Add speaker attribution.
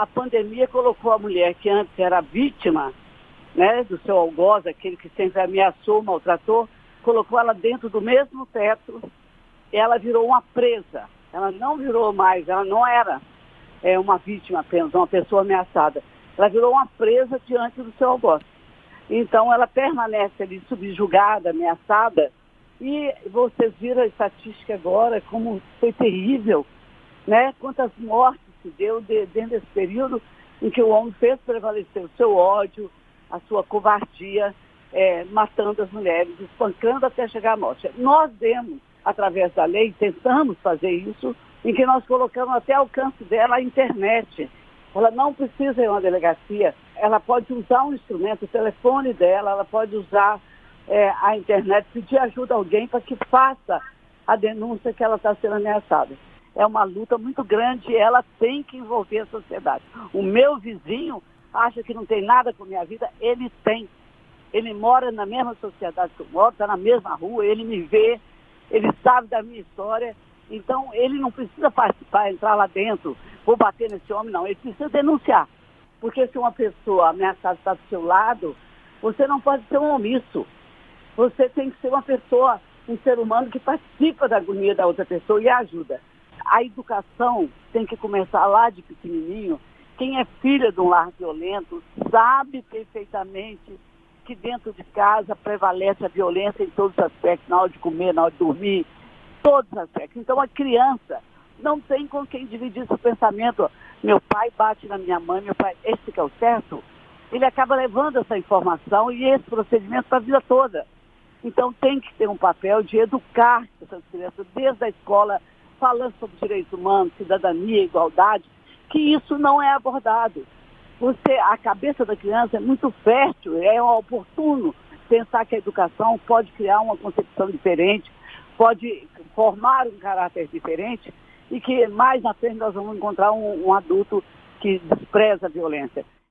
Speaker 1: a pandemia colocou a mulher que antes era vítima né, do seu algoz, aquele que sempre ameaçou, maltratou, colocou ela dentro do mesmo teto, ela virou uma presa. Ela não virou mais, ela não era é, uma vítima apenas, uma pessoa ameaçada. Ela virou uma presa diante do seu algoz. Então ela permanece ali subjugada, ameaçada, e vocês viram a estatística agora, como foi terrível, né? Quantas mortes se deu de, dentro desse período em que o homem fez prevalecer o seu ódio, a sua covardia, é, matando as mulheres, espancando até chegar à morte. Nós demos, através da lei, tentamos fazer isso, em que nós colocamos até alcance dela a internet. Ela não precisa ir a uma delegacia, ela pode usar um instrumento, o telefone dela, ela pode usar é, a internet, pedir ajuda a alguém para que faça a denúncia que ela está sendo ameaçada. É uma luta muito grande e ela tem que envolver a sociedade. O meu vizinho acha que não tem nada com a minha vida, ele tem. Ele mora na mesma sociedade que eu moro, está na mesma rua, ele me vê, ele sabe da minha história. Então, ele não precisa participar, entrar lá dentro, vou bater nesse homem, não. Ele precisa denunciar. Porque se uma pessoa ameaçada está do seu lado, você não pode ser um omisso. Você tem que ser uma pessoa, um ser humano que participa da agonia da outra pessoa e ajuda. A educação tem que começar lá de pequenininho quem é filha de um lar violento sabe perfeitamente que dentro de casa prevalece a violência em todos os aspectos, na hora de comer, na hora de dormir, todos os aspectos. Então a criança não tem com quem dividir seu pensamento. Meu pai bate na minha mãe, meu pai, esse que é o certo. Ele acaba levando essa informação e esse procedimento para a vida toda. Então tem que ter um papel de educar essas crianças desde a escola, falando sobre direitos humanos, cidadania, igualdade, que isso não é abordado. Você, a cabeça da criança é muito fértil, é oportuno pensar que a educação pode criar uma concepção diferente, pode formar um caráter diferente e que mais na frente nós vamos encontrar um, um adulto que despreza a violência.